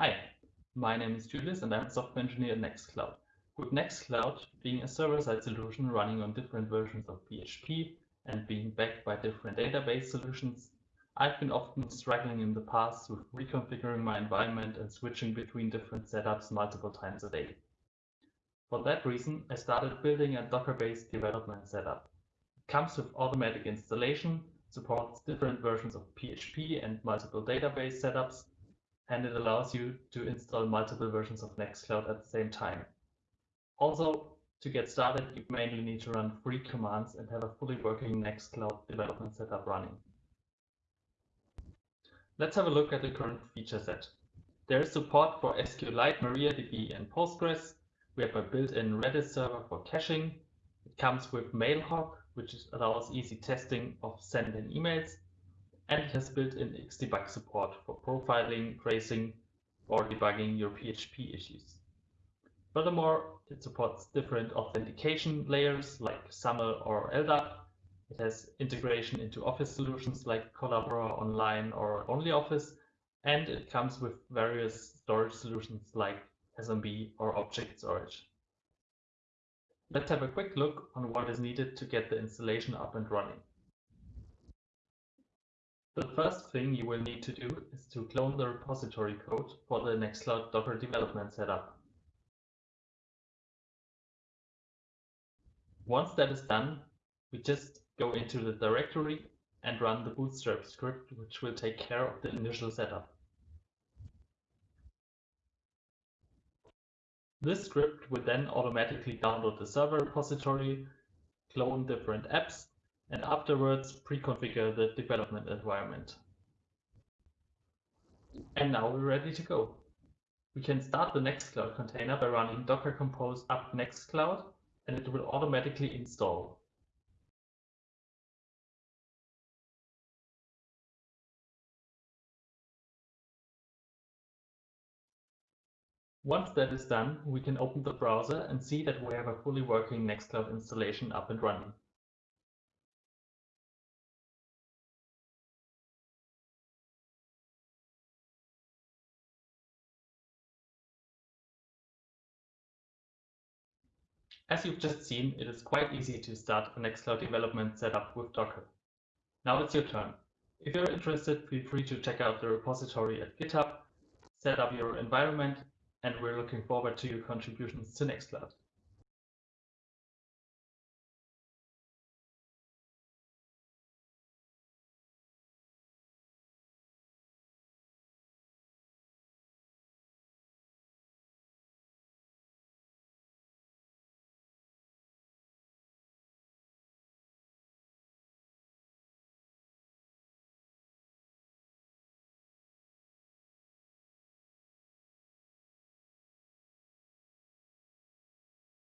Hi, my name is Julius and I'm a software engineer at Nextcloud. With Nextcloud being a server-side solution running on different versions of PHP and being backed by different database solutions, I've been often struggling in the past with reconfiguring my environment and switching between different setups multiple times a day. For that reason, I started building a Docker-based development setup. It comes with automatic installation, supports different versions of PHP and multiple database setups, and it allows you to install multiple versions of Nextcloud at the same time. Also, to get started, you mainly need to run three commands and have a fully working Nextcloud development setup running. Let's have a look at the current feature set. There is support for SQLite, MariaDB, and Postgres. We have a built-in Redis server for caching. It comes with MailHog, which allows easy testing of sending emails and it has built-in Xdebug support for profiling, tracing, or debugging your PHP issues. Furthermore, it supports different authentication layers like SAML or LDAP. It has integration into Office solutions like Collabora Online or OnlyOffice, and it comes with various storage solutions like SMB or Object Storage. Let's have a quick look on what is needed to get the installation up and running. The first thing you will need to do is to clone the repository code for the Nextcloud Docker development setup. Once that is done, we just go into the directory and run the bootstrap script, which will take care of the initial setup. This script will then automatically download the server repository, clone different apps, and afterwards pre-configure the development environment. And now we're ready to go. We can start the Nextcloud container by running docker compose up Nextcloud and it will automatically install. Once that is done, we can open the browser and see that we have a fully working Nextcloud installation up and running. As you've just seen, it is quite easy to start a Nextcloud development setup with Docker. Now it's your turn. If you're interested, feel free to check out the repository at GitHub, set up your environment, and we're looking forward to your contributions to Nextcloud.